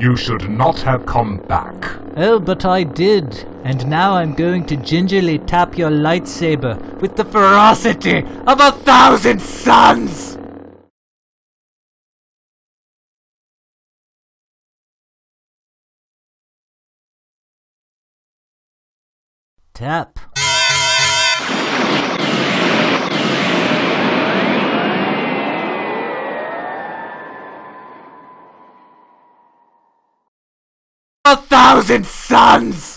You should not have come back. Oh, but I did. And now I'm going to gingerly tap your lightsaber with the ferocity of a thousand suns! Tap. A thousand suns!